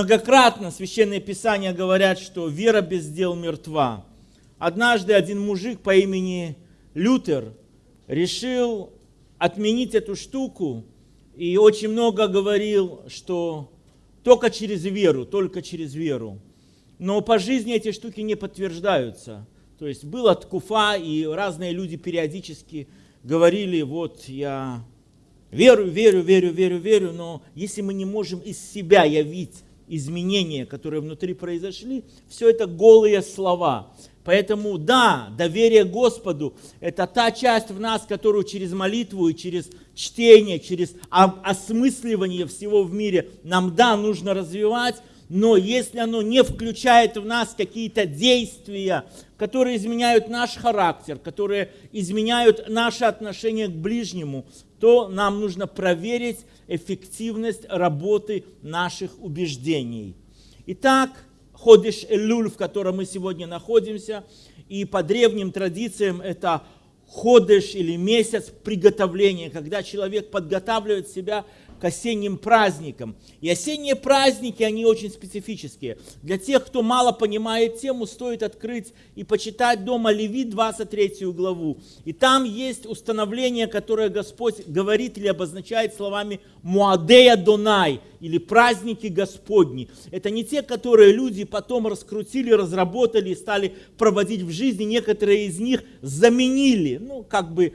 Многократно Священное Писание говорят, что вера без дел мертва. Однажды один мужик по имени Лютер решил отменить эту штуку и очень много говорил, что только через веру, только через веру. Но по жизни эти штуки не подтверждаются. То есть была ткуфа, и разные люди периодически говорили, вот я верю, верю, верю, верю, верю, но если мы не можем из себя явить изменения, которые внутри произошли, все это голые слова. Поэтому да, доверие Господу – это та часть в нас, которую через молитву и через чтение, через осмысливание всего в мире нам, да, нужно развивать, но если оно не включает в нас какие-то действия, которые изменяют наш характер, которые изменяют наше отношение к ближнему, то нам нужно проверить эффективность работы наших убеждений. Итак, Ходиш Элюль, в котором мы сегодня находимся, и по древним традициям это ходыш или месяц приготовления, когда человек подготавливает себя к осенним праздникам. И осенние праздники, они очень специфические. Для тех, кто мало понимает тему, стоит открыть и почитать дома Левит 23 главу. И там есть установление, которое Господь говорит или обозначает словами «Муадея Донай» или «праздники Господни». Это не те, которые люди потом раскрутили, разработали и стали проводить в жизни. Некоторые из них заменили, ну, как бы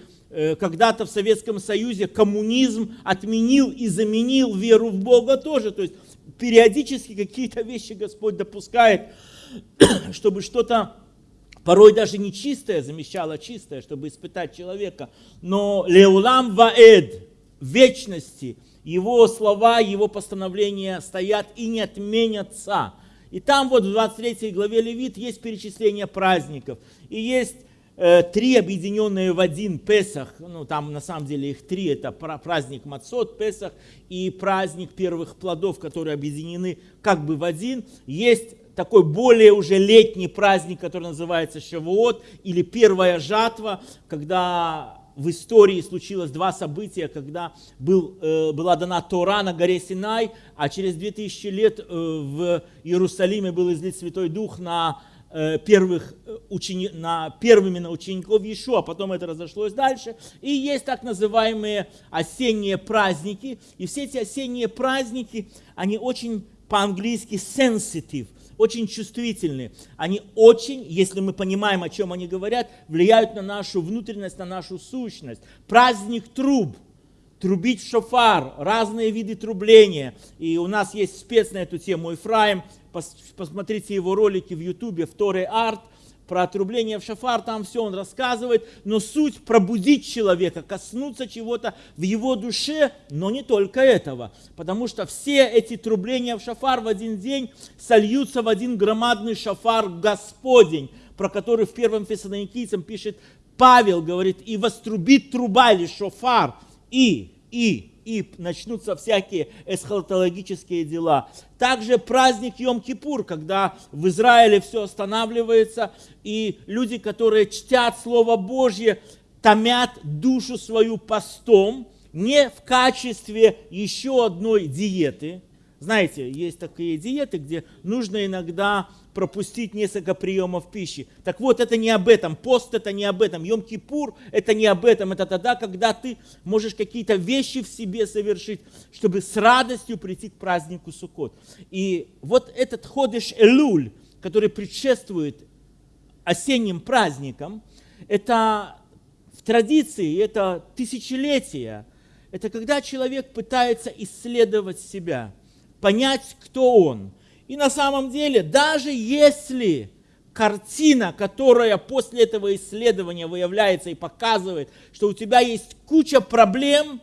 когда-то в Советском Союзе коммунизм отменил и заменил веру в Бога тоже. То есть периодически какие-то вещи Господь допускает, чтобы что-то порой даже нечистое замещало чистое, чтобы испытать человека. Но Леулам Ваэд, вечности, его слова, его постановления стоят и не отменятся. И там вот в 23 главе Левит есть перечисление праздников. И есть Э, три объединенные в один Песах, ну там на самом деле их три, это праздник Мацот, Песах и праздник первых плодов, которые объединены как бы в один. Есть такой более уже летний праздник, который называется Шавуот, или первая жатва, когда в истории случилось два события, когда был, э, была дана Тора на горе Синай, а через 2000 лет э, в Иерусалиме был излит Святой Дух на Э, первых э, учени... на первыми на учеников Иешуа, потом это разошлось дальше. И есть так называемые осенние праздники. И все эти осенние праздники, они очень по-английски sensitive, очень чувствительны. Они очень, если мы понимаем, о чем они говорят, влияют на нашу внутренность, на нашу сущность. Праздник труб, трубить шофар, разные виды трубления. И у нас есть спец на эту тему, Ефраим. Посмотрите его ролики в ютубе, в Торе Арт, про отрубление в шафар, там все он рассказывает, но суть пробудить человека, коснуться чего-то в его душе, но не только этого, потому что все эти трубления в шафар в один день сольются в один громадный шафар Господень, про который в первом Фессалоникийцам пишет Павел, говорит, и вострубит труба или шофар, и, и, и начнутся всякие эсхатологические дела. Также праздник Йом-Кипур, когда в Израиле все останавливается, и люди, которые чтят Слово Божье, томят душу свою постом, не в качестве еще одной диеты. Знаете, есть такие диеты, где нужно иногда пропустить несколько приемов пищи. Так вот, это не об этом. Пост это не об этом. Йом-Кипур это не об этом. Это тогда, когда ты можешь какие-то вещи в себе совершить, чтобы с радостью прийти к празднику Суккот. И вот этот ходыш Элуль, который предшествует осенним праздникам, это в традиции, это тысячелетия. Это когда человек пытается исследовать себя, понять, кто он – и на самом деле, даже если картина, которая после этого исследования выявляется и показывает, что у тебя есть куча проблем,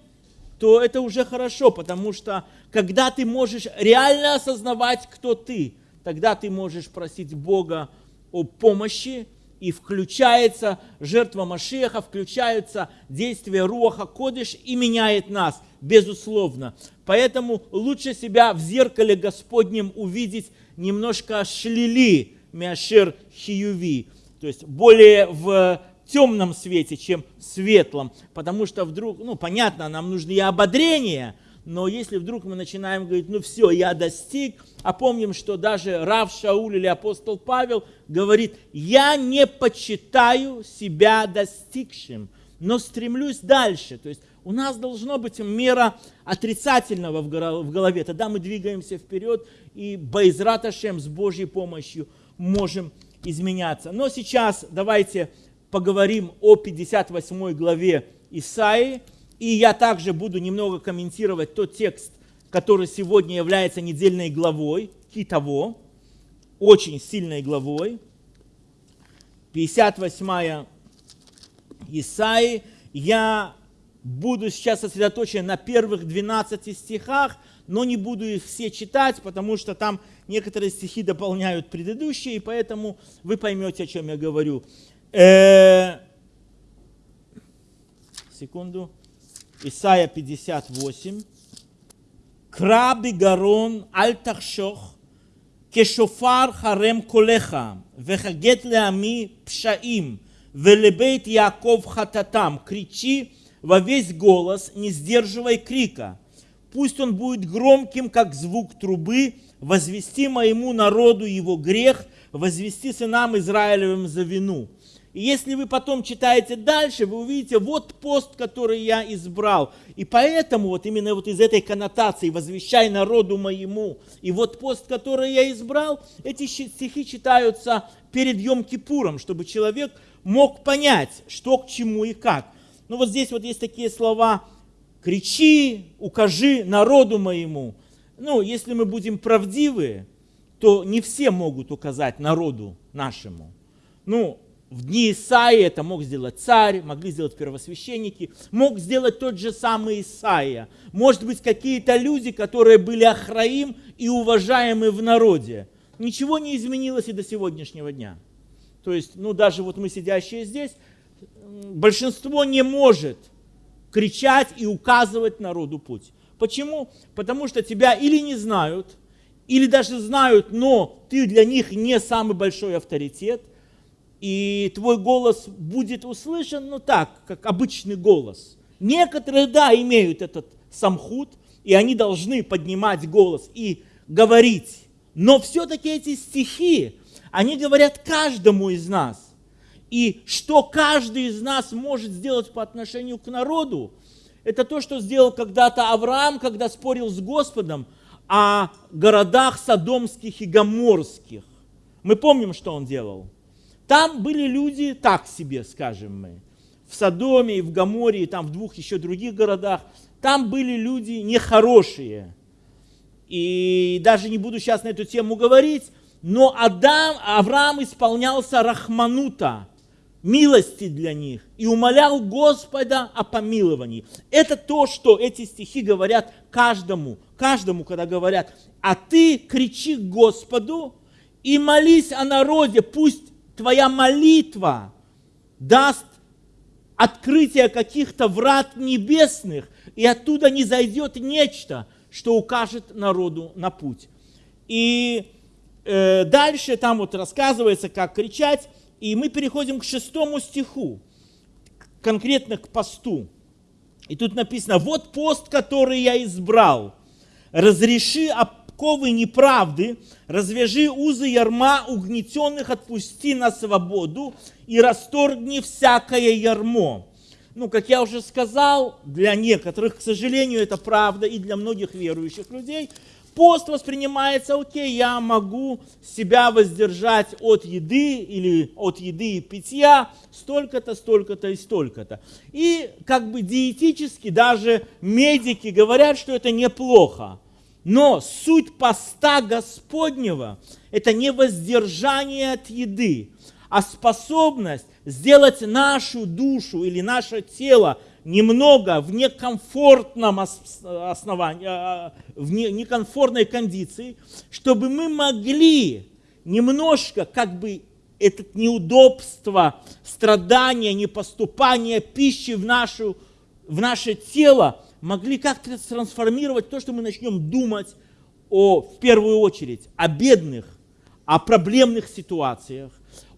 то это уже хорошо, потому что когда ты можешь реально осознавать, кто ты, тогда ты можешь просить Бога о помощи, и включается жертва Машеха, включаются действия Руаха Кодыш и меняет нас, безусловно. Поэтому лучше себя в зеркале Господнем увидеть немножко шлили, мяшир хиюви, то есть более в темном свете, чем в светлом, потому что вдруг, ну понятно, нам нужно и ободрение, Но если вдруг мы начинаем говорить, ну все, я достиг, а помним, что даже Рав Шауль или апостол Павел говорит, я не почитаю себя достигшим, но стремлюсь дальше. То есть у нас должно быть мера отрицательного в голове. Тогда мы двигаемся вперед и Байзрат Ашем с Божьей помощью можем изменяться. Но сейчас давайте поговорим о 58 главе Исаии. И я также буду немного комментировать тот текст, который сегодня является недельной главой, Китово, очень сильной главой. 58 Исаии. Я буду сейчас сосредоточен на первых 12 стихах, но не буду их все читать, потому что там некоторые стихи дополняют предыдущие, и поэтому вы поймете, о чем я говорю. Э, секунду. Исайя 58. Краби гарон аль тахшох, כשופר חרם קולך, וחגת לעמי פשעים, ולבית Яков хататам. Кричи во весь голос, не сдерживай крика. Пусть он будет громким, как звук трубы, возвести моему народу его грех, возвести сынам Израилевым за вину. И если вы потом читаете дальше, вы увидите, вот пост, который я избрал. И поэтому вот именно вот из этой коннотации «возвещай народу моему» и вот пост, который я избрал, эти стихи читаются перед Йом-Кипуром, чтобы человек мог понять, что к чему и как. Ну вот здесь вот есть такие слова «кричи, укажи народу моему». Ну, если мы будем правдивы, то не все могут указать народу нашему. Ну, в дни Исаии это мог сделать царь, могли сделать первосвященники, мог сделать тот же самый Исаия. Может быть, какие-то люди, которые были Ахраим и уважаемы в народе. Ничего не изменилось и до сегодняшнего дня. То есть, ну даже вот мы сидящие здесь, большинство не может кричать и указывать народу путь. Почему? Потому что тебя или не знают, или даже знают, но ты для них не самый большой авторитет, и твой голос будет услышан, ну так, как обычный голос. Некоторые, да, имеют этот самхут, и они должны поднимать голос и говорить. Но все-таки эти стихи, они говорят каждому из нас. И что каждый из нас может сделать по отношению к народу, это то, что сделал когда-то Авраам, когда спорил с Господом о городах содомских и гоморских. Мы помним, что он делал. Там были люди так себе, скажем мы. В Содоме, в Гаморе, и там в двух еще других городах. Там были люди нехорошие. И даже не буду сейчас на эту тему говорить, но Адам, Авраам исполнялся рахманута, милости для них, и умолял Господа о помиловании. Это то, что эти стихи говорят каждому, каждому, когда говорят, а ты кричи Господу и молись о народе, пусть твоя молитва даст открытие каких-то врат небесных, и оттуда не зайдет нечто, что укажет народу на путь. И э, дальше там вот рассказывается, как кричать, и мы переходим к шестому стиху, конкретно к посту. И тут написано, вот пост, который я избрал, разреши оковы неправды, развяжи узы ярма угнетенных, отпусти на свободу и расторгни всякое ярмо. Ну, как я уже сказал, для некоторых, к сожалению, это правда, и для многих верующих людей, пост воспринимается, окей, я могу себя воздержать от еды или от еды и питья столько-то, столько-то и столько-то. И как бы диетически даже медики говорят, что это неплохо. Но суть поста Господнего – это не воздержание от еды, а способность сделать нашу душу или наше тело немного в некомфортном основании, а, в некомфортной кондиции, чтобы мы могли немножко как бы это неудобство, страдания, непоступание пищи в, нашу, в наше тело могли как-то трансформировать то, что мы начнем думать о, в первую очередь о бедных, о проблемных ситуациях,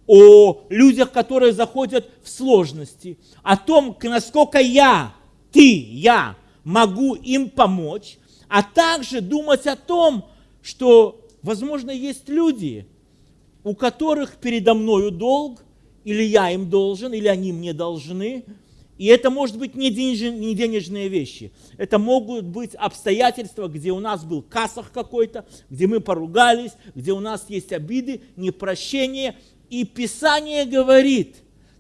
о людях, которые заходят в сложности, о том, насколько я, ты, я могу им помочь, а также думать о том, что, возможно, есть люди, у которых передо мною долг, или я им должен, или они мне должны. И это может быть не, не денежные вещи. Это могут быть обстоятельства, где у нас был кассах какой-то, где мы поругались, где у нас есть обиды, непрощение. И Писание говорит,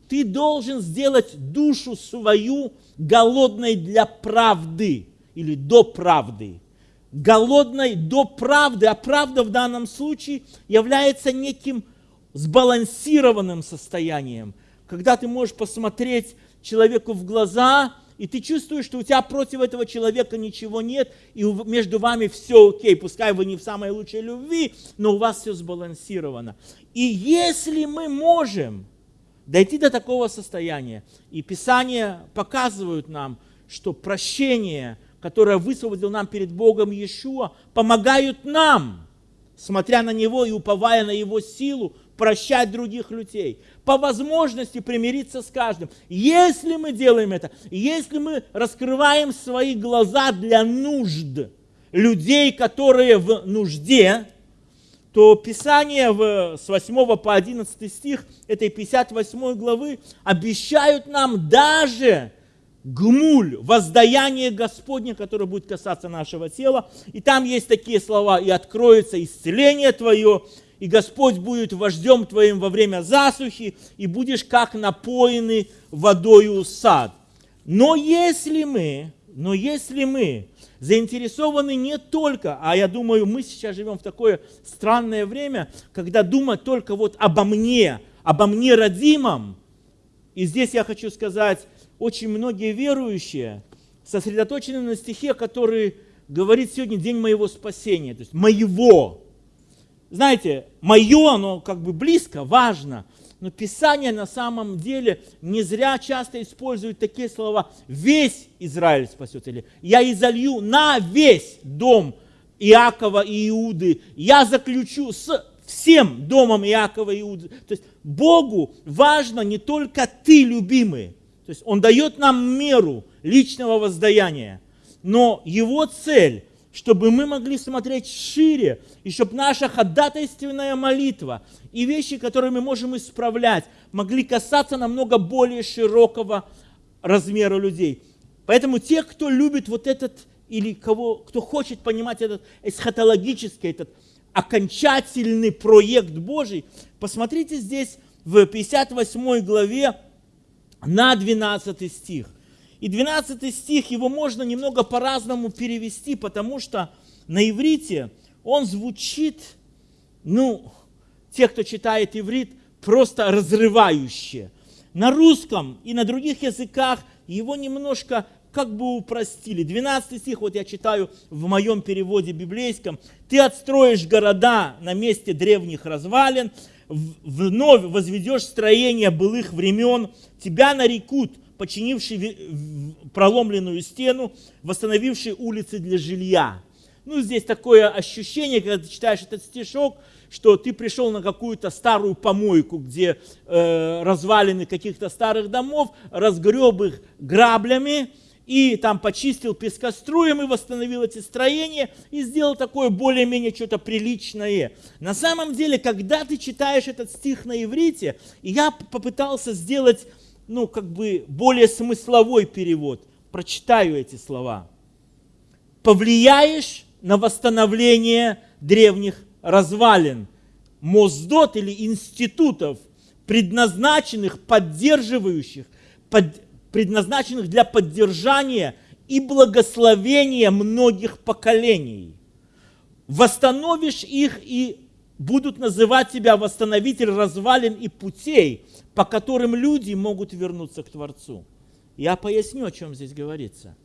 ты должен сделать душу свою голодной для правды или до правды. Голодной до правды, а правда в данном случае является неким сбалансированным состоянием, когда ты можешь посмотреть человеку в глаза, и ты чувствуешь, что у тебя против этого человека ничего нет, и между вами все окей, пускай вы не в самой лучшей любви, но у вас все сбалансировано. И если мы можем дойти до такого состояния, и Писание показывают нам, что прощение, которое высвободил нам перед Богом Иешуа, помогают нам, смотря на Него и уповая на Его силу, прощать других людей, по возможности примириться с каждым. Если мы делаем это, если мы раскрываем свои глаза для нужд людей, которые в нужде, то Писание в, с 8 по 11 стих этой 58 главы обещают нам даже гмуль, воздаяние Господне, которое будет касаться нашего тела. И там есть такие слова, и откроется исцеление твое, и Господь будет вождем твоим во время засухи, и будешь как напоенный водою сад. Но если мы, но если мы заинтересованы не только, а я думаю, мы сейчас живем в такое странное время, когда думать только вот обо мне, обо мне родимом, и здесь я хочу сказать, очень многие верующие сосредоточены на стихе, который говорит сегодня день моего спасения, то есть моего, знаете, мое, оно как бы близко, важно, но Писание на самом деле не зря часто использует такие слова «весь Израиль спасется» или «я изолью на весь дом Иакова и Иуды, я заключу с всем домом Иакова и Иуды». То есть Богу важно не только ты, любимый, то есть Он дает нам меру личного воздаяния, но Его цель – чтобы мы могли смотреть шире, и чтобы наша ходатайственная молитва и вещи, которые мы можем исправлять, могли касаться намного более широкого размера людей. Поэтому те, кто любит вот этот, или кого, кто хочет понимать этот эсхатологический, этот окончательный проект Божий, посмотрите здесь в 58 главе на 12 стих. И 12 стих, его можно немного по-разному перевести, потому что на иврите он звучит, ну, те, кто читает иврит, просто разрывающе. На русском и на других языках его немножко как бы упростили. 12 стих, вот я читаю в моем переводе библейском. «Ты отстроишь города на месте древних развалин, вновь возведешь строение былых времен, тебя нарекут починивший проломленную стену, восстановивший улицы для жилья. Ну, здесь такое ощущение, когда ты читаешь этот стишок, что ты пришел на какую-то старую помойку, где э, развалины каких-то старых домов, разгреб их граблями, и там почистил пескоструем и восстановил эти строения и сделал такое более-менее что-то приличное. На самом деле, когда ты читаешь этот стих на иврите, я попытался сделать ну, как бы более смысловой перевод. Прочитаю эти слова. Повлияешь на восстановление древних развалин, моздот или институтов, предназначенных, поддерживающих, под, предназначенных для поддержания и благословения многих поколений. Восстановишь их и будут называть тебя восстановитель развалин и путей, по которым люди могут вернуться к Творцу. Я поясню, о чем здесь говорится.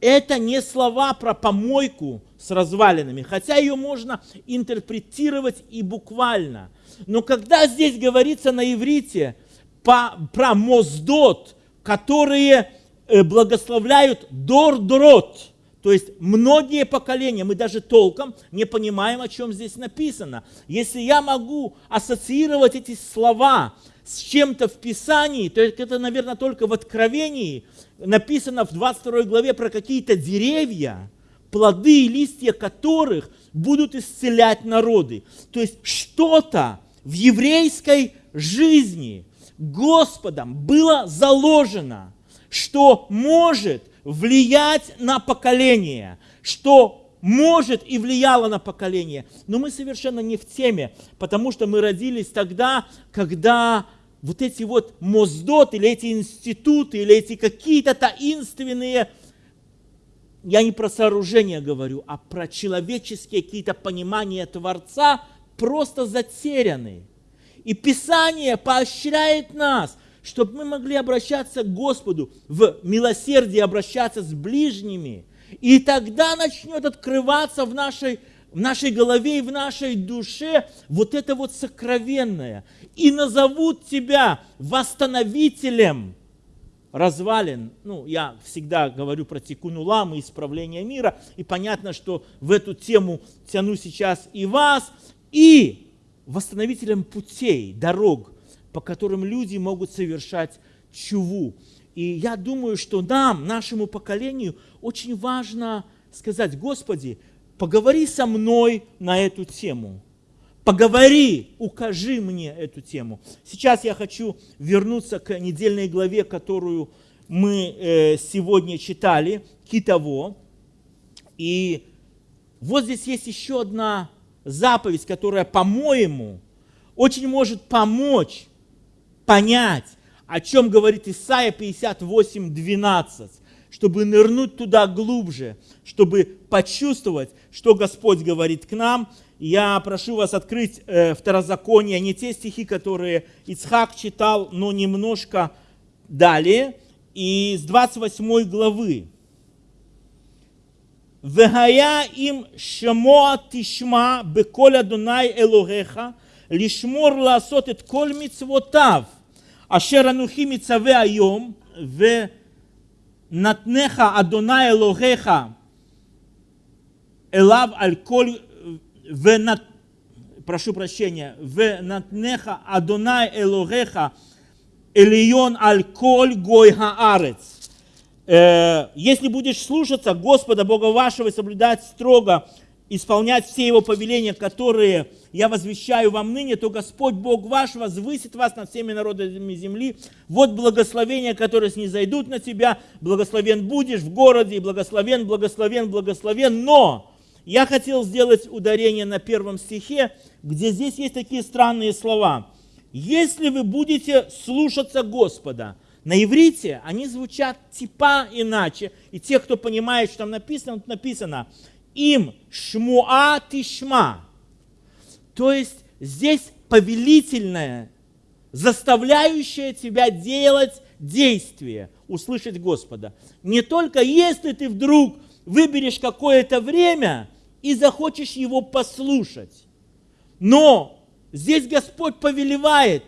Это не слова про помойку с развалинами, хотя ее можно интерпретировать и буквально. Но когда здесь говорится на иврите про моздот, которые э, благословляют дор-дрот, то есть многие поколения, мы даже толком не понимаем, о чем здесь написано. Если я могу ассоциировать эти слова с чем-то в Писании, то это, наверное, только в Откровении написано в 22 главе про какие-то деревья, плоды и листья которых будут исцелять народы. То есть что-то в еврейской жизни Господом было заложено, что может влиять на поколение, что может и влияло на поколение. Но мы совершенно не в теме, потому что мы родились тогда, когда вот эти вот моздот, или эти институты, или эти какие-то таинственные, я не про сооружения говорю, а про человеческие какие-то понимания Творца, просто затеряны. И Писание поощряет нас, чтобы мы могли обращаться к Господу, в милосердии обращаться с ближними. И тогда начнет открываться в нашей в нашей голове и в нашей душе вот это вот сокровенное. И назовут тебя восстановителем развалин. Ну, я всегда говорю про тикуну ламы, исправление мира. И понятно, что в эту тему тяну сейчас и вас. И восстановителем путей, дорог, по которым люди могут совершать чуву. И я думаю, что нам, нашему поколению, очень важно сказать, Господи, поговори со мной на эту тему. Поговори, укажи мне эту тему. Сейчас я хочу вернуться к недельной главе, которую мы э, сегодня читали, Китово. И вот здесь есть еще одна заповедь, которая, по-моему, очень может помочь понять, о чем говорит Исаия 58, 12, чтобы нырнуть туда глубже, чтобы почувствовать, что Господь говорит к нам. Я прошу вас открыть э, второзаконие, не те стихи, которые Ицхак читал, но немножко далее, и с 28 главы. «Вегая им шамоа тишма беколя дунай элогеха, лишмор ласот эт коль мицвотав». אשר אנוכי מצווה היום, ו... נתנך אדוני אלוהיך אליו על כל, ונת, прошу прощения, ונתנך אדוני אלוהיך עליון על כל גוי הארץ. Если будешь слушаться Господа Бога вашего и соблюдать строго исполнять все его повеления, которые я возвещаю вам ныне, то Господь Бог ваш возвысит вас над всеми народами земли. Вот благословения, которые снизойдут на тебя. Благословен будешь в городе, благословен, благословен, благословен. Но я хотел сделать ударение на первом стихе, где здесь есть такие странные слова. Если вы будете слушаться Господа, на иврите они звучат типа иначе. И те, кто понимает, что там написано, написано – им шмуа тишма. То есть здесь повелительное, заставляющее тебя делать действие, услышать Господа. Не только если ты вдруг выберешь какое-то время и захочешь его послушать, но здесь Господь повелевает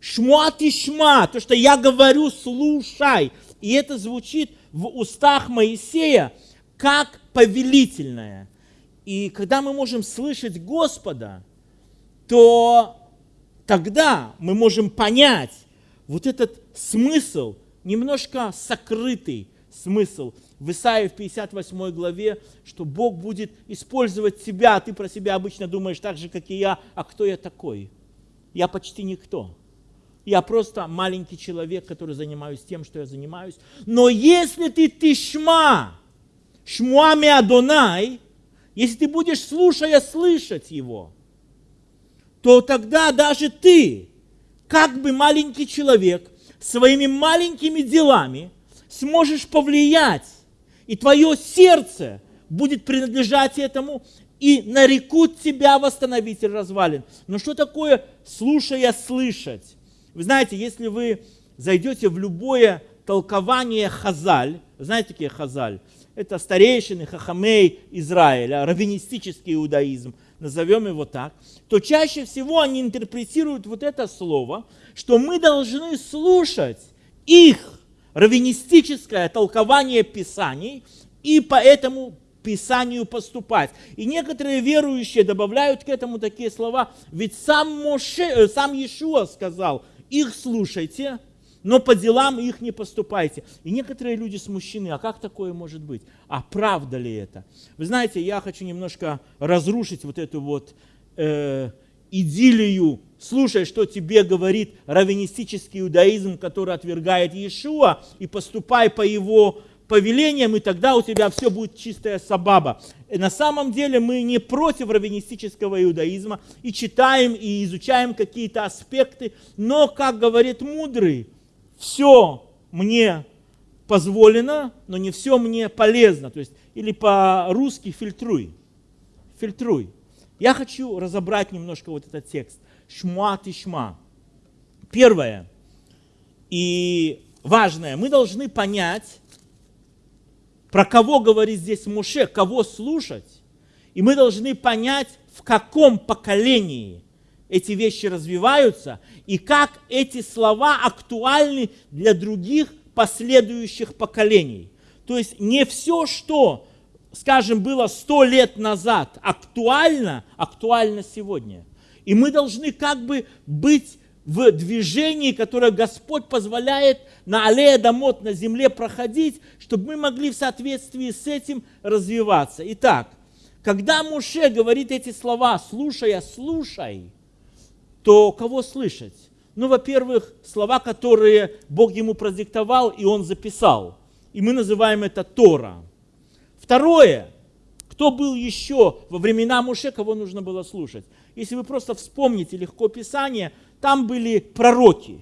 шмуа тишма, то, что я говорю, слушай. И это звучит в устах Моисея как повелительное. И когда мы можем слышать Господа, то тогда мы можем понять вот этот смысл, немножко сокрытый смысл в Исаии в 58 главе, что Бог будет использовать тебя, ты про себя обычно думаешь так же, как и я, а кто я такой? Я почти никто. Я просто маленький человек, который занимаюсь тем, что я занимаюсь. Но если ты тишма, Шмуами Адонай, если ты будешь, слушая, слышать его, то тогда даже ты, как бы маленький человек, своими маленькими делами сможешь повлиять, и твое сердце будет принадлежать этому, и нарекут тебя восстановитель развалин. Но что такое слушая, слышать? Вы знаете, если вы зайдете в любое толкование хазаль, знаете, такие хазаль? Это старейшины Хахамей Израиля, раввинистический иудаизм, назовем его так, то чаще всего они интерпретируют вот это слово, что мы должны слушать их раввинистическое толкование Писаний и по этому Писанию поступать. И некоторые верующие добавляют к этому такие слова, ведь сам, Моше, э, сам Иешуа сказал, их слушайте, но по делам их не поступайте. И некоторые люди смущены, а как такое может быть? А правда ли это? Вы знаете, я хочу немножко разрушить вот эту вот э, идиллию, слушай, что тебе говорит раввинистический иудаизм, который отвергает Иешуа, и поступай по его повелениям, и тогда у тебя все будет чистая сабаба. И на самом деле мы не против раввинистического иудаизма и читаем и изучаем какие-то аспекты, но, как говорит мудрый, все мне позволено, но не все мне полезно. То есть, или по-русски фильтруй. Фильтруй. Я хочу разобрать немножко вот этот текст. Шма ты шма. Первое и важное. Мы должны понять, про кого говорит здесь Муше, кого слушать. И мы должны понять, в каком поколении эти вещи развиваются и как эти слова актуальны для других последующих поколений. То есть не все, что скажем, было сто лет назад, актуально, актуально сегодня. И мы должны как бы быть в движении, которое Господь позволяет на аллее домот, на земле проходить, чтобы мы могли в соответствии с этим развиваться. Итак, когда Муше говорит эти слова, слушая, слушай, то кого слышать? Ну, во-первых, слова, которые Бог ему продиктовал, и он записал. И мы называем это Тора. Второе, кто был еще во времена Муше, кого нужно было слушать? Если вы просто вспомните легко Писание, там были пророки,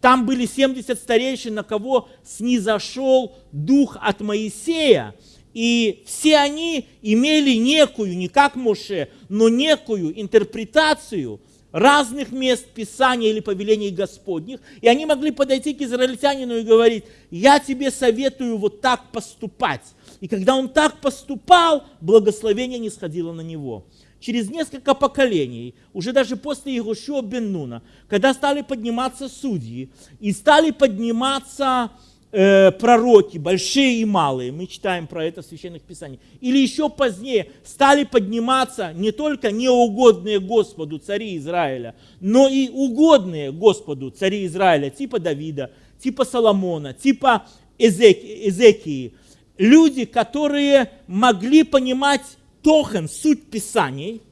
там были 70 старейшин, на кого снизошел дух от Моисея, и все они имели некую, не как Моше, но некую интерпретацию разных мест Писания или повелений Господних, и они могли подойти к израильтянину и говорить, я тебе советую вот так поступать. И когда он так поступал, благословение не сходило на него. Через несколько поколений, уже даже после Иешуа бен Нуна, когда стали подниматься судьи и стали подниматься э, пророки, большие и малые, мы читаем про это в Священных Писаниях, или еще позднее стали подниматься не только неугодные Господу цари Израиля, но и угодные Господу цари Израиля, типа Давида, типа Соломона, типа Эзеки, Эзекии, люди, которые могли понимать тохан, суть Писаний,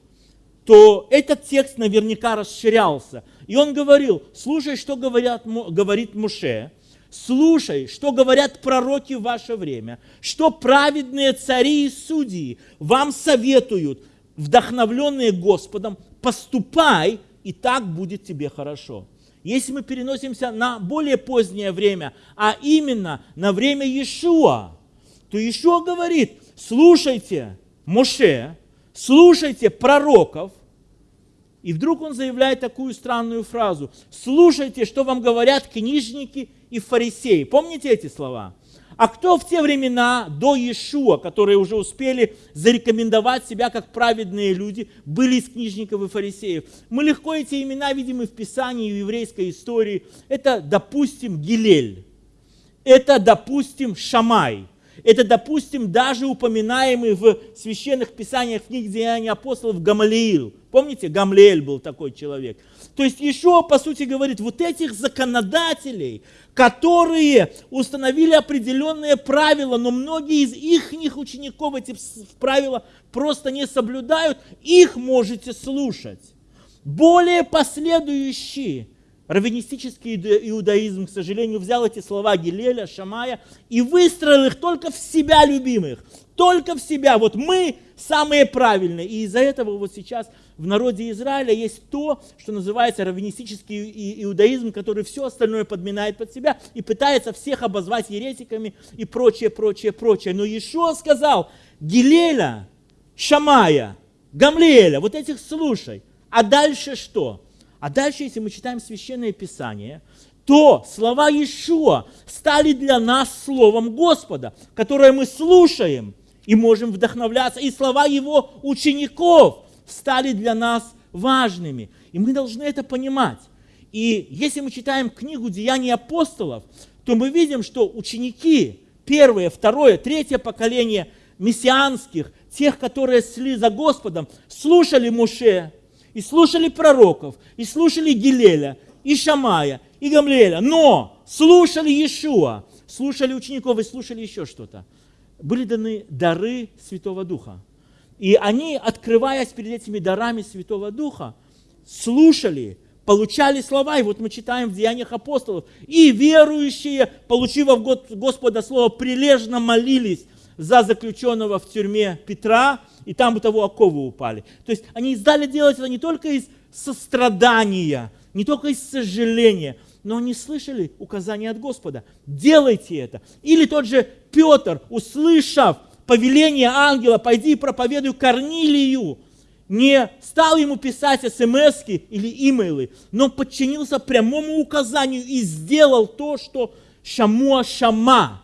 то этот текст наверняка расширялся. И он говорил, слушай, что говорят, говорит Муше, слушай, что говорят пророки в ваше время, что праведные цари и судьи вам советуют, вдохновленные Господом, поступай, и так будет тебе хорошо. Если мы переносимся на более позднее время, а именно на время Иешуа, то Иешуа говорит, слушайте, Моше, слушайте пророков, и вдруг он заявляет такую странную фразу. Слушайте, что вам говорят книжники и фарисеи. Помните эти слова? А кто в те времена до Иешуа, которые уже успели зарекомендовать себя как праведные люди, были из книжников и фарисеев? Мы легко эти имена видим и в Писании, и в еврейской истории. Это, допустим, Гилель. Это, допустим, Шамай. Это, допустим, даже упоминаемый в священных писаниях книг Деяний апостолов Гамалиил. Помните, Гамлеэль был такой человек. То есть еще, по сути, говорит, вот этих законодателей, которые установили определенные правила, но многие из их учеников эти правила просто не соблюдают, их можете слушать. Более последующие Раввинистический иудаизм, к сожалению, взял эти слова Гилеля, Шамая и выстроил их только в себя любимых, только в себя. Вот мы самые правильные. И из-за этого вот сейчас в народе Израиля есть то, что называется раввинистический иудаизм, который все остальное подминает под себя и пытается всех обозвать еретиками и прочее, прочее, прочее. Но Ишуа сказал, Гилеля, Шамая, Гамлиэля, вот этих слушай. А дальше что? А дальше, если мы читаем Священное Писание, то слова Иешуа стали для нас Словом Господа, которое мы слушаем и можем вдохновляться. И слова Его учеников стали для нас важными. И мы должны это понимать. И если мы читаем книгу «Деяний апостолов», то мы видим, что ученики, первое, второе, третье поколение мессианских, тех, которые шли за Господом, слушали Муше, и слушали пророков, и слушали Гилеля, и Шамая, и Гамлеля. Но слушали Иешуа, слушали учеников и слушали еще что-то. Были даны дары Святого Духа. И они, открываясь перед этими дарами Святого Духа, слушали, получали слова. И вот мы читаем в Деяниях апостолов. И верующие, получив от Господа слово, прилежно молились за заключенного в тюрьме Петра, и там у того оковы упали. То есть они издали делать это не только из сострадания, не только из сожаления, но они слышали указания от Господа. Делайте это. Или тот же Петр, услышав повеление ангела, пойди и проповедуй Корнилию, не стал ему писать смс или имейлы, но подчинился прямому указанию и сделал то, что Шамуа Шама,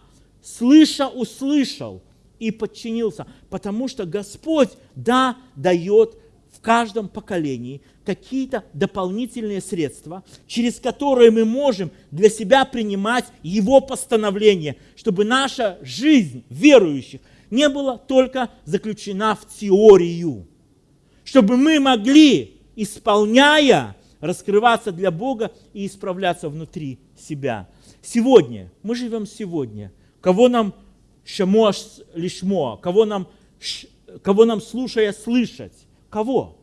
слыша, услышал и подчинился. Потому что Господь, да, дает в каждом поколении какие-то дополнительные средства, через которые мы можем для себя принимать Его постановления, чтобы наша жизнь верующих не была только заключена в теорию, чтобы мы могли, исполняя, раскрываться для Бога и исправляться внутри себя. Сегодня, мы живем сегодня, кого нам шамоаш лишмо, кого нам, кого нам слушая слышать, кого?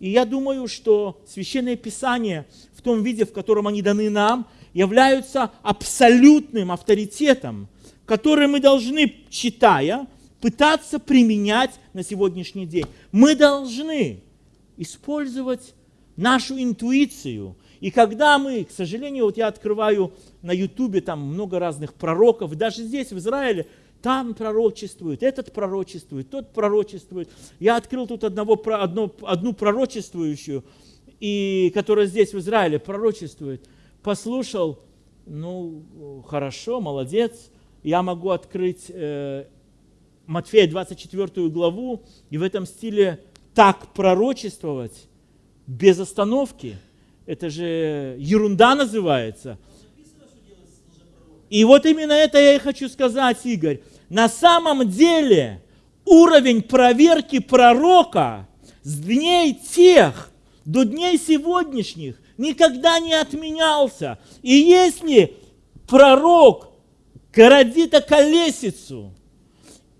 И я думаю, что Священное Писание в том виде, в котором они даны нам, являются абсолютным авторитетом, который мы должны, читая, пытаться применять на сегодняшний день. Мы должны использовать нашу интуицию. И когда мы, к сожалению, вот я открываю на Ютубе там много разных пророков, даже здесь, в Израиле, там пророчествует, этот пророчествует, тот пророчествует. Я открыл тут одного, одно, одну пророчествующую, и, которая здесь в Израиле пророчествует. Послушал, ну, хорошо, молодец. Я могу открыть э, Матфея 24 главу и в этом стиле так пророчествовать без остановки. Это же ерунда называется. И вот именно это я и хочу сказать, Игорь. На самом деле уровень проверки пророка с дней тех до дней сегодняшних никогда не отменялся. И если пророк городит колесицу,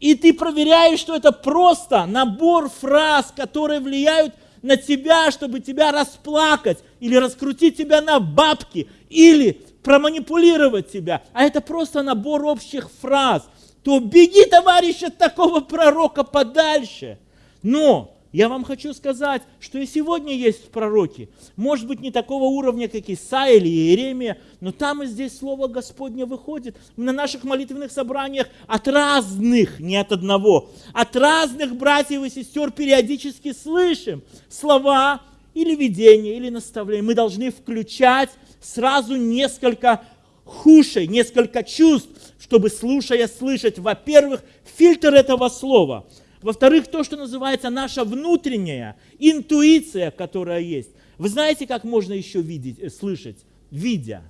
и ты проверяешь, что это просто набор фраз, которые влияют на тебя, чтобы тебя расплакать, или раскрутить тебя на бабки, или проманипулировать тебя, а это просто набор общих фраз, то беги, товарищ, от такого пророка подальше. Но я вам хочу сказать, что и сегодня есть пророки. Может быть, не такого уровня, как Исаия или Иеремия, но там и здесь Слово Господне выходит. На наших молитвенных собраниях от разных, не от одного, от разных братьев и сестер периодически слышим слова или видения, или наставления. Мы должны включать сразу несколько хушей, несколько чувств, чтобы, слушая, слышать, во-первых, фильтр этого слова, во-вторых, то, что называется наша внутренняя интуиция, которая есть. Вы знаете, как можно еще видеть, э, слышать? Видя.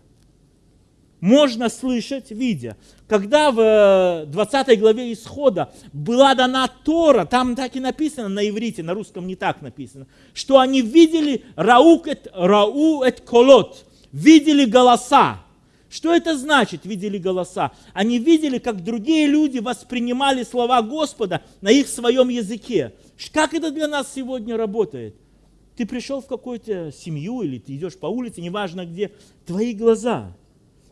Можно слышать, видя. Когда в 20 э, главе Исхода была дана Тора, там так и написано на иврите, на русском не так написано, что они видели раук рау эт колот, видели голоса. Что это значит, видели голоса? Они видели, как другие люди воспринимали слова Господа на их своем языке. Как это для нас сегодня работает? Ты пришел в какую-то семью или ты идешь по улице, неважно где, твои глаза.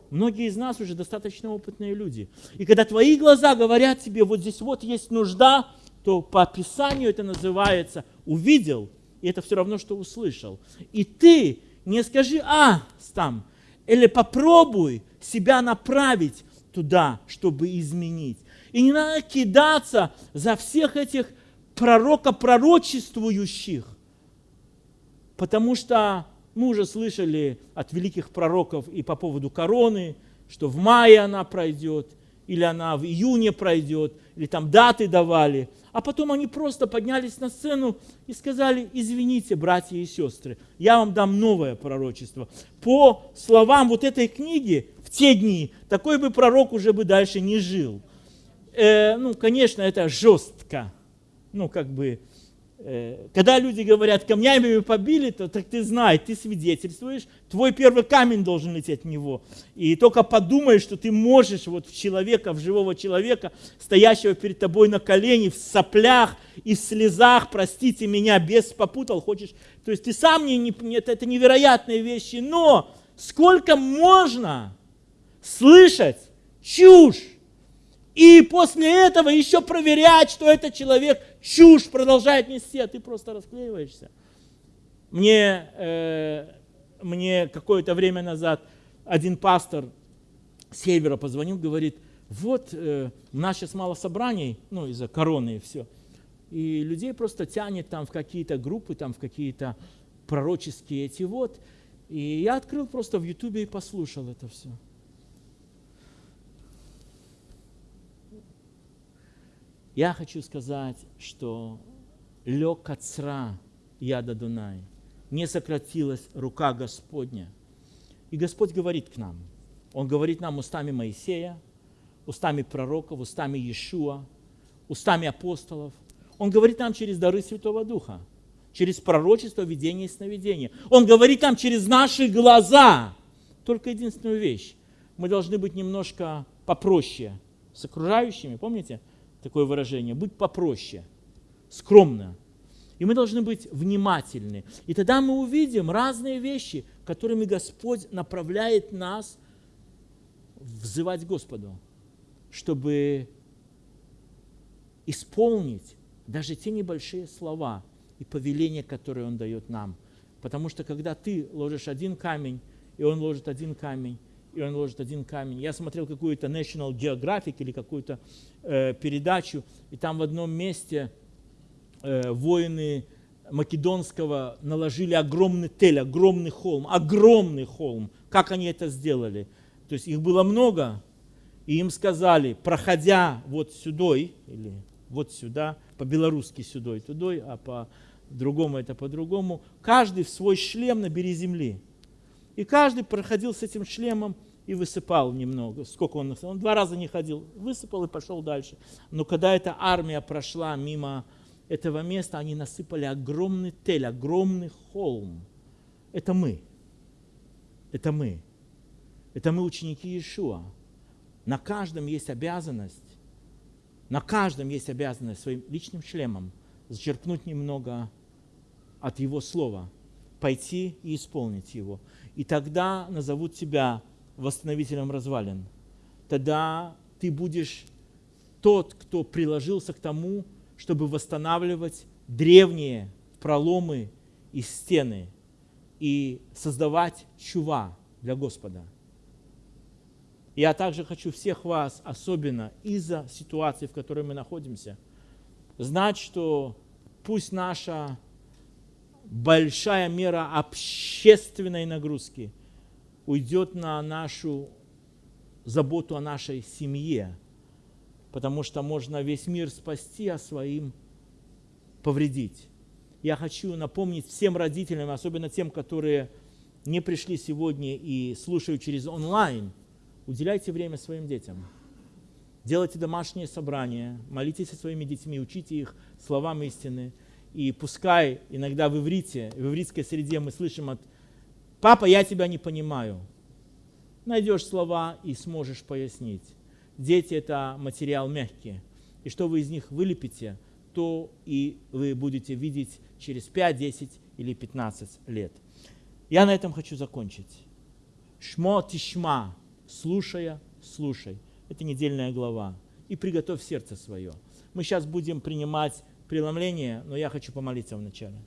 Многие из нас уже достаточно опытные люди. И когда твои глаза говорят тебе, вот здесь вот есть нужда, то по описанию это называется увидел, и это все равно, что услышал. И ты не скажи, а, там, или попробуй себя направить туда, чтобы изменить. И не надо кидаться за всех этих пророка-пророчествующих, потому что мы уже слышали от великих пророков и по поводу короны, что в мае она пройдет, или она в июне пройдет, или там даты давали – а потом они просто поднялись на сцену и сказали, извините, братья и сестры, я вам дам новое пророчество. По словам вот этой книги, в те дни, такой бы пророк уже бы дальше не жил. Э, ну, конечно, это жестко. Ну, как бы, когда люди говорят, камнями побили, то так ты знаешь, ты свидетельствуешь, твой первый камень должен лететь в него. И только подумай, что ты можешь вот в человека, в живого человека, стоящего перед тобой на колени, в соплях и в слезах, простите меня, без попутал, хочешь. То есть ты сам не, не это, это невероятные вещи, но сколько можно слышать чушь, и после этого еще проверять, что этот человек чушь продолжает нести, а ты просто расклеиваешься. Мне, э, мне какое-то время назад один пастор с севера позвонил, говорит, вот э, у нас сейчас мало собраний, ну из-за короны и все. И людей просто тянет там в какие-то группы, там в какие-то пророческие эти вот. И я открыл просто в Ютубе и послушал это все. Я хочу сказать, что лег отцра яда Дунай, не сократилась рука Господня. И Господь говорит к нам. Он говорит нам устами Моисея, устами пророков, устами Иешуа, устами апостолов. Он говорит нам через дары Святого Духа, через пророчество, видение и сновидение. Он говорит нам через наши глаза. Только единственную вещь. Мы должны быть немножко попроще с окружающими, помните? Такое выражение, быть попроще, скромно. И мы должны быть внимательны. И тогда мы увидим разные вещи, которыми Господь направляет нас взывать Господу, чтобы исполнить даже те небольшие слова и повеления, которые Он дает нам. Потому что когда ты ложишь один камень, и Он ложит один камень, и он ложит один камень. Я смотрел какую-то National Geographic или какую-то э, передачу, и там в одном месте э, воины Македонского наложили огромный тель, огромный холм, огромный холм. Как они это сделали? То есть их было много, и им сказали, проходя вот сюда, или вот сюда, по-белорусски сюда, тудой, а по-другому это по-другому, каждый в свой шлем набери земли. И каждый проходил с этим шлемом и высыпал немного. Сколько он? Он два раза не ходил. Высыпал и пошел дальше. Но когда эта армия прошла мимо этого места, они насыпали огромный тель, огромный холм. Это мы. Это мы. Это мы ученики Иешуа. На каждом есть обязанность, на каждом есть обязанность своим личным шлемом зачерпнуть немного от Его Слова, пойти и исполнить его. И тогда назовут тебя восстановителем развалин. Тогда ты будешь тот, кто приложился к тому, чтобы восстанавливать древние проломы и стены и создавать чува для Господа. Я также хочу всех вас, особенно из-за ситуации, в которой мы находимся, знать, что пусть наша большая мера общественной нагрузки – уйдет на нашу заботу о нашей семье, потому что можно весь мир спасти, а своим повредить. Я хочу напомнить всем родителям, особенно тем, которые не пришли сегодня и слушают через онлайн, уделяйте время своим детям. Делайте домашние собрания, молитесь со своими детьми, учите их словам истины. И пускай иногда в иврите, в ивритской среде мы слышим от Папа, я тебя не понимаю. Найдешь слова и сможешь пояснить. Дети – это материал мягкий. И что вы из них вылепите, то и вы будете видеть через 5, 10 или 15 лет. Я на этом хочу закончить. Шмо тишма, слушая, слушай. Это недельная глава. И приготовь сердце свое. Мы сейчас будем принимать преломление, но я хочу помолиться вначале.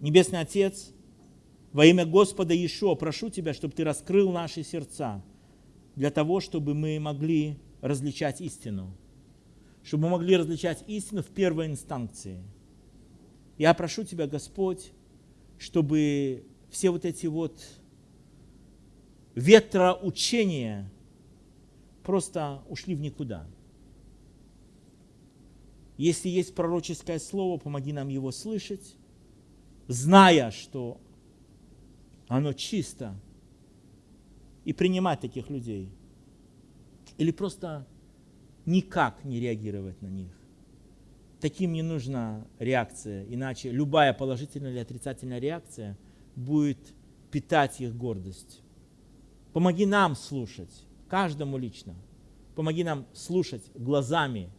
Небесный Отец, во имя Господа Иешуа прошу Тебя, чтобы Ты раскрыл наши сердца для того, чтобы мы могли различать истину, чтобы мы могли различать истину в первой инстанции. Я прошу Тебя, Господь, чтобы все вот эти вот ветроучения просто ушли в никуда. Если есть пророческое слово, помоги нам его слышать, зная, что оно чисто, и принимать таких людей. Или просто никак не реагировать на них. таким не нужна реакция, иначе любая положительная или отрицательная реакция будет питать их гордость. Помоги нам слушать, каждому лично. Помоги нам слушать глазами,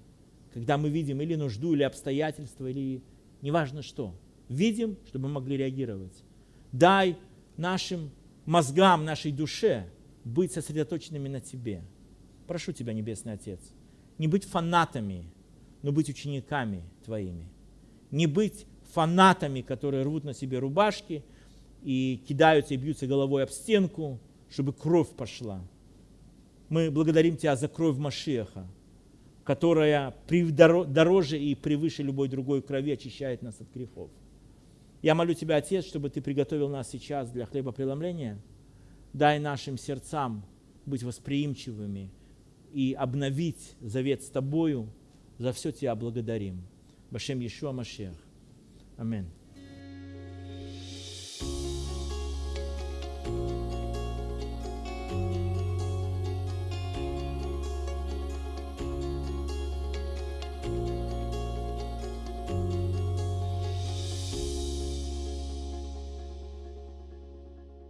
когда мы видим или нужду, или обстоятельства, или неважно что. Видим, чтобы мы могли реагировать. Дай нашим мозгам, нашей душе быть сосредоточенными на Тебе. Прошу Тебя, Небесный Отец, не быть фанатами, но быть учениками Твоими. Не быть фанатами, которые рвут на себе рубашки и кидаются и бьются головой об стенку, чтобы кровь пошла. Мы благодарим Тебя за кровь Машеха, которая дороже и превыше любой другой крови очищает нас от грехов. Я молю Тебя, Отец, чтобы Ты приготовил нас сейчас для хлебопреломления. Дай нашим сердцам быть восприимчивыми и обновить завет с Тобою. За все Тебя благодарим. Башем Иешуа Машех. Аминь.